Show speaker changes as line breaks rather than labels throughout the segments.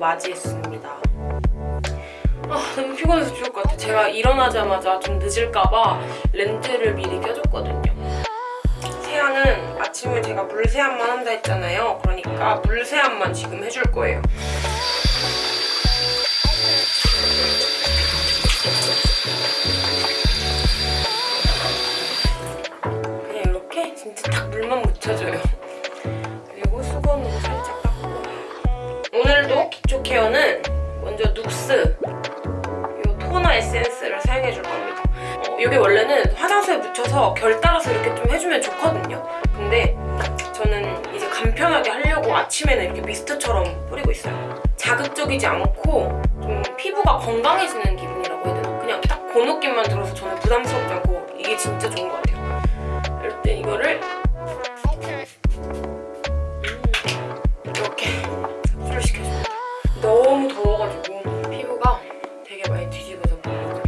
맞이했습니다. 아 너무 피곤해서 죽을 것 같아. 제가 일어나자마자 좀 늦을까봐 렌즈를 미리 껴줬거든요. 세안은 아침에 제가 물세안만 한다 했잖아요. 그러니까 물세안만 지금 해줄 거예요. 묻혀서 결 따라서 이렇게 좀 해주면 좋거든요. 근데 저는 이제 간편하게 하려고 아침에는 이렇게 미스트처럼 뿌리고 있어요. 자극적이지 않고 좀 피부가 건강해지는 기분이라고 해야 되나? 그냥 딱 그 느낌만 들어서 저는 부담스럽지 않고 이게 진짜 좋은 것 같아요. 이럴 때 이거를 이렇게 흡수를 시켜줍니다. 너무 더워가지고 피부가 되게 많이 뒤집어져.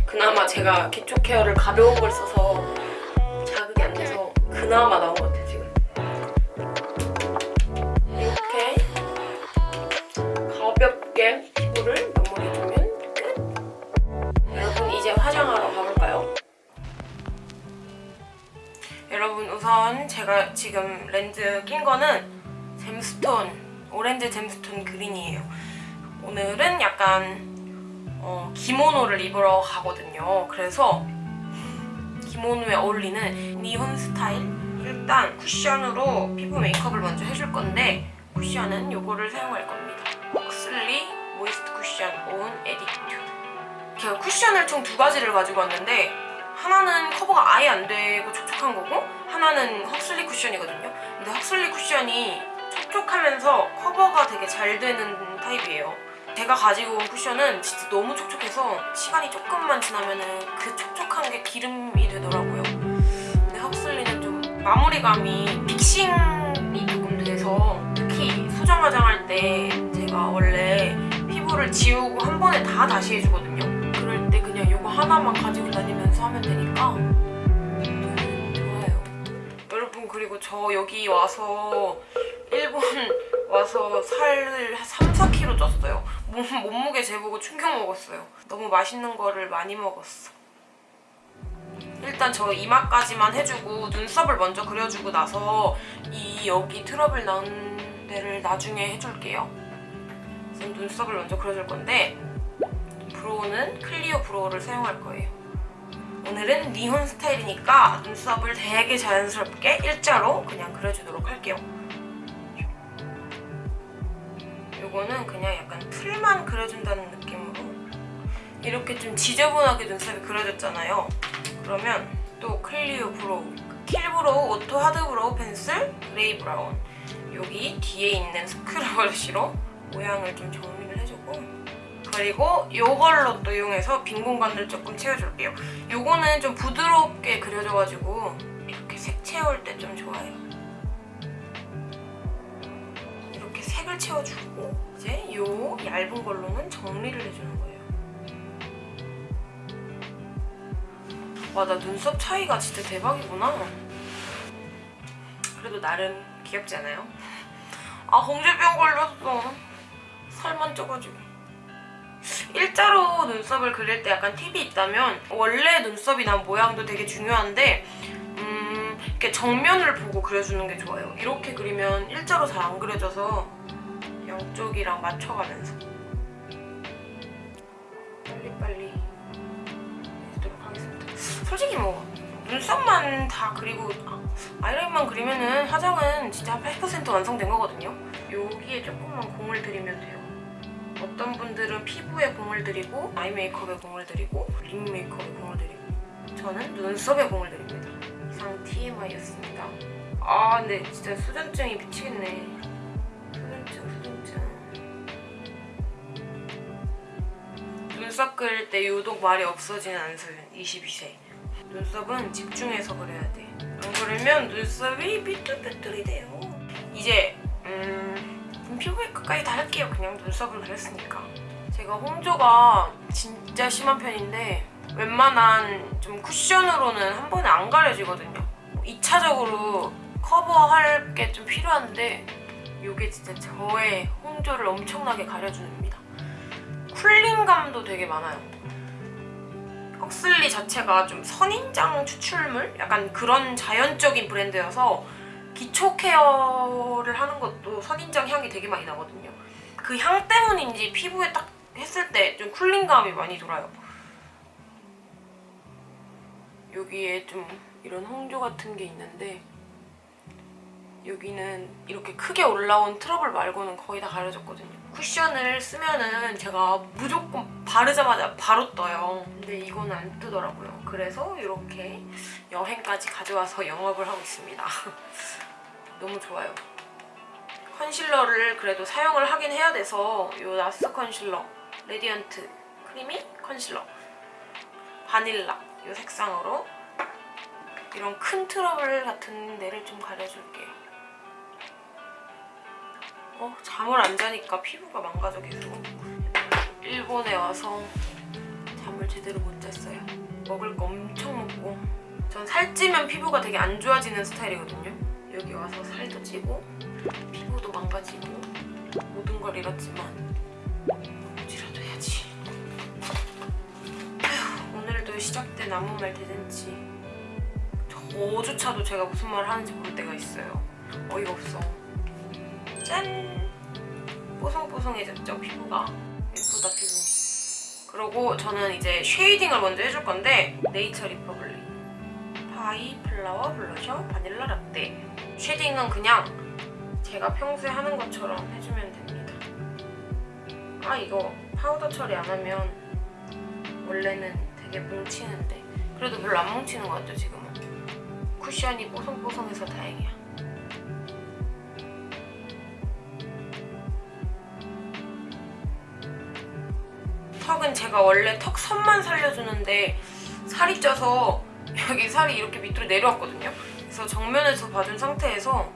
그나마 제가 기초 케어를 가벼운 걸 써서 그나마 나은 것 같아요 지금. 이렇게 가볍게 피부를 마무리해주면 끝. 여러분 이제 화장하러 가볼까요? 여러분 우선 제가 지금 렌즈 낀 거는 잼스톤 오렌지 잼스톤 그린이에요. 오늘은 약간 어, 기모노를 입으러 가거든요. 그래서 기모노에 어울리는 니혼 스타일 일단 쿠션으로 피부 메이크업을 먼저 해줄 건데 쿠션은 이거를 사용할 겁니다. 헉슬리 moist cushion own attitude 제가 쿠션을 총 두 가지를 가지고 왔는데 하나는 커버가 아예 안 되고 촉촉한 거고 하나는 헉슬리 쿠션이거든요. 근데 헉슬리 쿠션이 촉촉하면서 커버가 되게 잘 되는 타입이에요. 제가 가지고 온 쿠션은 진짜 너무 촉촉해서 시간이 조금만 지나면 그 촉촉한 게 기름이 되더라고요. 근데 헉슬리는 좀 마무리감이 픽싱이 조금 돼서 특히 수정 화장할 때 제가 원래 피부를 지우고 한 번에 다 다시 해주거든요. 그럴 때 그냥 이거 하나만 가지고 다니면서 하면 되니까 좋아요. 여러분 그리고 저 여기 와서 일본 와서 살을 한 3, 4kg 쪘어요. 몸, 몸무게 재보고 충격 먹었어요. 너무 맛있는 거를 많이 먹었어. 일단 저 이마까지만 해주고 눈썹을 먼저 그려주고 나서 이 여기 트러블 나는 데를 나중에 해줄게요. 우선 눈썹을 먼저 그려줄 건데 brow는 클리오 brow를 사용할 거예요. 오늘은 니혼 스타일이니까 눈썹을 되게 자연스럽게 일자로 그냥 그려주도록 할게요. 요거는 그냥 약간 풀만 그려준다는 느낌으로 이렇게 좀 지저분하게 눈썹이 그려졌잖아요. 그러면 또 클리오 brow, kill brow auto hard brow pencil gray brown 여기 뒤에 있는 screw brush로 모양을 좀 정리를 해주고 그리고 이걸로 또 이용해서 빈 공간들 조금 채워줄게요. 요거는 좀 부드럽게 그려져가지고 이렇게 색 채울 때 좀 좋아요. 이렇게 색을 채워주고 이제 요 얇은 걸로는 정리를 해주는 거예요. 와, 나 눈썹 차이가 진짜 대박이구나. 그래도 나름 귀엽지 않아요? 아, 홍제병 걸렸어. 살만 쪄가지고. 일자로 눈썹을 그릴 때 약간 팁이 있다면 원래 눈썹이 난 모양도 되게 중요한데 음, 이렇게 정면을 보고 그려주는 게 좋아요. 이렇게 그리면 일자로 잘 안 그려져서 양쪽이랑 맞춰가면서 빨리빨리 해주도록 하겠습니다. 솔직히 뭐 눈썹만 다 그리고 아이라인만 그리면은 화장은 진짜 한80% 완성된 거거든요. 여기에 조금만 공을 들이면 돼요. 어떤 분들은 피부에 공을 들이고 아이 메이크업에 공을 들이고 립 메이크업에 공을 들이고 저는 눈썹에 공을 들입니다. 이상 TMI였습니다. 아 근데 진짜 수전증이 미치겠네. 눈썹 그릴 때 유독 말이 없어지는 안소윤 22세. 눈썹은 집중해서 그려야 돼. 안 그러면 눈썹이 삐뚤삐뚤이 돼요. 이제 음, 피부 메이크업까지 다 할게요. 그냥 눈썹을 그렸으니까. 제가 홍조가 진짜 심한 편인데 웬만한 좀 쿠션으로는 한 번에 안 가려지거든요. 2차적으로 커버할 게 좀 필요한데 이게 진짜 저의 홍조를 엄청나게 가려줍니다. cooling감도 되게 많아요. 헉슬리 자체가 좀 선인장 추출물? 약간 그런 자연적인 브랜드여서 기초 케어를 하는 것도 선인장 향이 되게 많이 나거든요. 그 향 때문인지 피부에 딱 했을 때 좀 cooling감이 많이 돌아요. 여기에 좀 이런 홍조 같은 게 있는데 여기는 이렇게 크게 올라온 트러블 말고는 거의 다 가려졌거든요. 쿠션을 쓰면은 제가 무조건 바르자마자 바로 떠요. 근데 이거는 안 뜨더라고요. 그래서 이렇게 여행까지 가져와서 영업을 하고 있습니다. 너무 좋아요. 컨실러를 그래도 사용을 하긴 해야 돼서 이 NARS 컨실러 Radiant Creamy Concealer Vanilla 이 색상으로 이런 큰 트러블 같은 데를 좀 가려줄게요. 어, 잠을 안 자니까 피부가 망가져 계속. 일본에 와서 잠을 제대로 못 잤어요. 먹을 거 엄청 먹고 전 살찌면 피부가 되게 안 좋아지는 스타일이거든요. 여기 와서 살도 찌고 피부도 망가지고 모든 걸 잃었지만 뭐지라도 해야지. 아휴, 오늘도 시작된 아무 말 대잔치. 저조차도 제가 무슨 말을 하는지 모를 때가 있어요. 어이가 없어. 짠! 뽀송뽀송해졌죠, 피부가. 예쁘다, 피부. 그리고 저는 이제 shading을 먼저 해줄 건데 Nature Republic By Flower 블러셔 바닐라 라떼 shading은 그냥 제가 평소에 하는 것처럼 해주면 됩니다. 아 이거 파우더 처리 안 하면 원래는 되게 뭉치는데 그래도 별로 안 뭉치는 것 같죠 지금은 쿠션이 뽀송뽀송해서 다행이야. 턱은 제가 원래 턱 선만 살려주는데 살이 쪄서 여기 살이 이렇게 밑으로 내려왔거든요. 그래서 정면에서 봐준 상태에서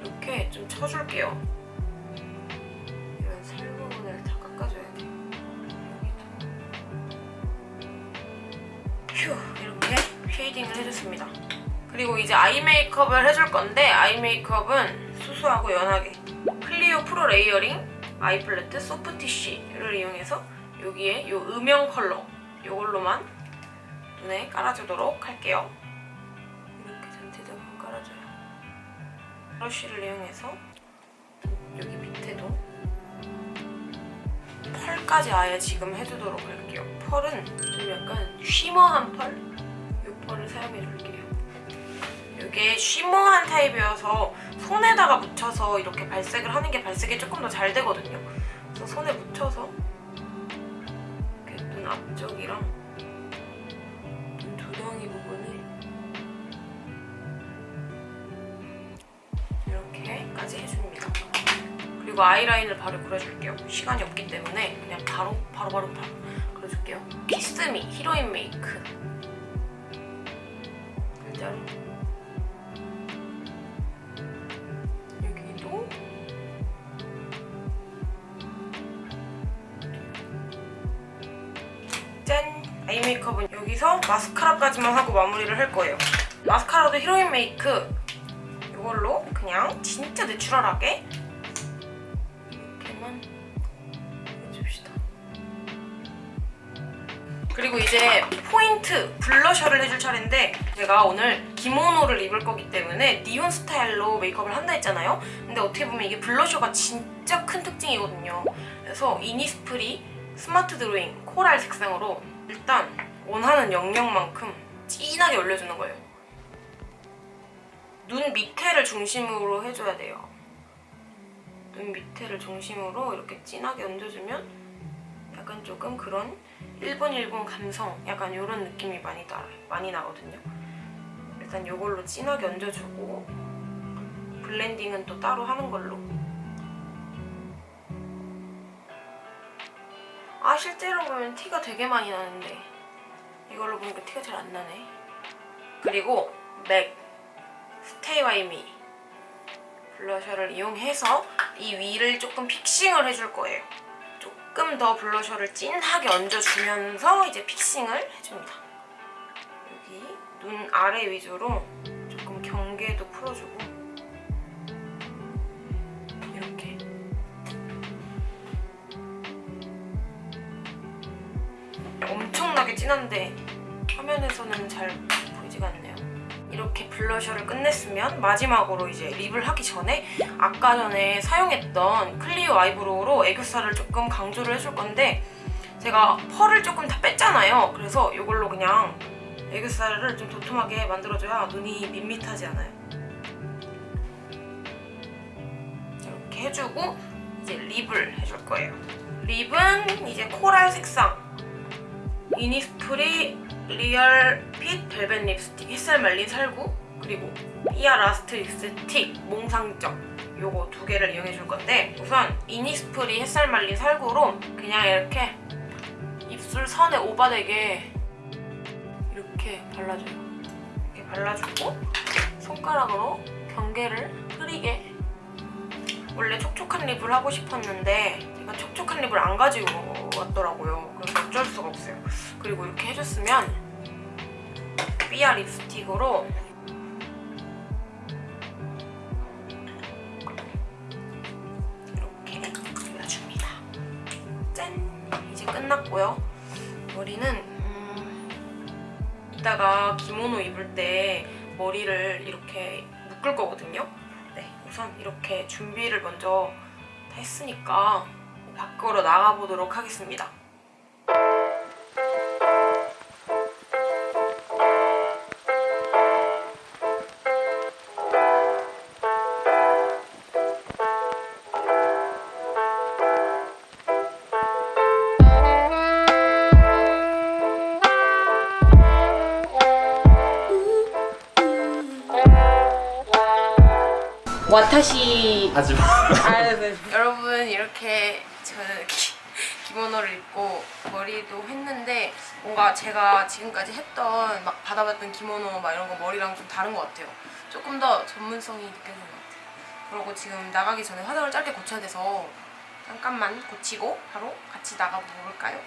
이렇게 좀 쳐줄게요. 이런 살 부분을 다 깎아줘야 돼. 휴 이렇게 쉐이딩을 해줬습니다. 그리고 이제 아이 메이크업을 해줄 건데 아이 메이크업은 수수하고 연하게 클리오 Pro Layering Eye Palette Softish를 이용해서 여기에 이 음영 컬러 이걸로만 눈에 깔아주도록 할게요. 이렇게 전체적으로 깔아줘요. 브러쉬를 이용해서 여기 밑에도 펄까지 아예 지금 해주도록 할게요. 펄은 좀 약간 shimmer한 펄? 이 펄을 사용해줄게요. 이게 쉬머한 타입이어서 손에다가 묻혀서 이렇게 발색을 하는 게 발색이 조금 더 잘 되거든요. 그래서 손에 묻혀서 눈 앞쪽이랑 눈 두덩이 부분을 이렇게까지 해줍니다. 그리고 아이라인을 바로 그려줄게요. 시간이 없기 때문에 그냥 바로 바로 바로 바로 그려줄게요. 키스미 히로인 메이크 일자 여기서 마스카라까지만 하고 마무리를 할 거예요. 마스카라도 히로인 메이크 이걸로 그냥 진짜 내추럴하게 이렇게만 해줍시다. 그리고 이제 포인트 블러셔를 해줄 차례인데 제가 오늘 기모노를 입을 거기 때문에 니온 스타일로 메이크업을 한다 했잖아요. 근데 어떻게 보면 이게 블러셔가 진짜 큰 특징이거든요. 그래서 이니스프리 Smart Drawing coral 색상으로 일단 원하는 영역만큼 진하게 올려주는 거예요. 눈 밑에를 중심으로 해줘야 돼요. 눈 밑에를 중심으로 이렇게 진하게 얹어주면 약간 조금 그런 일본 일본 감성 약간 이런 느낌이 많이 나, 많이 나거든요. 일단 이걸로 진하게 얹어주고 blending은 또 따로 하는 걸로 아 실제로 보면 티가 되게 많이 나는데 이걸로 보니까 티가 잘 안 나네. 그리고 MAC Stay By Me 블러셔를 이용해서 이 위를 조금 픽싱을 해줄 거예요. 조금 더 블러셔를 진하게 얹어주면서 이제 픽싱을 해줍니다. 여기 눈 아래 위주로 조금 경계도 풀어주고 이렇게. 엄청나게 진한데 화면에서는 잘 보이지가 않네요. 이렇게 블러셔를 끝냈으면 마지막으로 이제 립을 하기 전에 아까 전에 사용했던 클리오 eyebrow로 애교살을 조금 강조를 해줄 건데 제가 펄을 조금 다 뺐잖아요. 그래서 이걸로 그냥 애교살을 좀 도톰하게 만들어줘야 눈이 밋밋하지 않아요. 이렇게 해주고 이제 lip을 해줄 거예요. lip은 이제 coral 색상 이니스프리 Real Fit Velvet Lipstick 햇살 말린 살구 그리고 삐아 Last Lipstick 몽상적 요거 두 개를 이용해 줄 건데 우선 이니스프리 햇살 말린 살구로 그냥 이렇게 입술 선에 오바되게 이렇게 발라줘요. 이렇게 발라주고 손가락으로 경계를 흐리게 원래 촉촉한 lip을 하고 싶었는데 제가 촉촉한 lip을 안 가지고 왔더라고요. 그래서 어쩔 수가 없어요. 그리고 이렇게 해줬으면 삐아 립스틱으로 이렇게 발라줍니다. 짠! 이제 끝났고요. 머리는 음, 이따가 기모노 입을 때 머리를 이렇게 묶을 거거든요. 네, 우선 이렇게 준비를 먼저 다 했으니까 밖으로 나가보도록 하겠습니다. 와타시
하지 마
아, 네. 여러분 이렇게 저는 기, 기모노를 입고 머리도 했는데 뭔가 제가 지금까지 했던 막 받아봤던 기모노 막 이런 거 머리랑 좀 다른 것 같아요. 조금 더 전문성이 느껴지는 것 같아요. 그리고 지금 나가기 전에 화장을 짧게 고쳐야 돼서 잠깐만 고치고 바로 같이 나가 볼까요?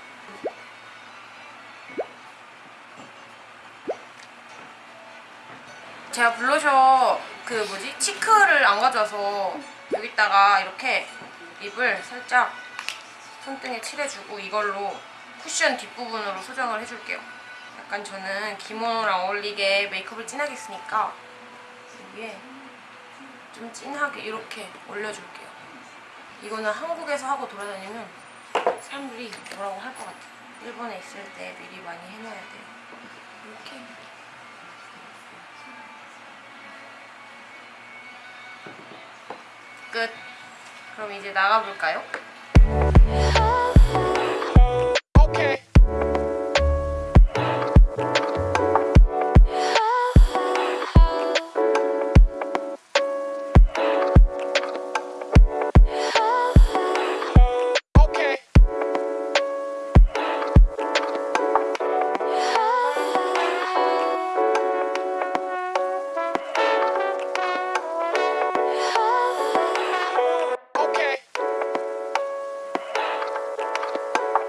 제가 블러셔 그 뭐지 치크를 안 가져와서 여기다가 이렇게 립을 살짝 손등에 칠해주고 이걸로 쿠션 뒷부분으로 소정을 해줄게요. 약간 저는 기모노랑 어울리게 메이크업을 진하게 했으니까 여기에 좀 진하게 이렇게 올려줄게요. 이거는 한국에서 하고 돌아다니면 사람들이 뭐라고 할 것 같아요. 일본에 있을 때 미리 많이 해놔야 돼요. 이렇게 끝. 그럼 이제 나가볼까요?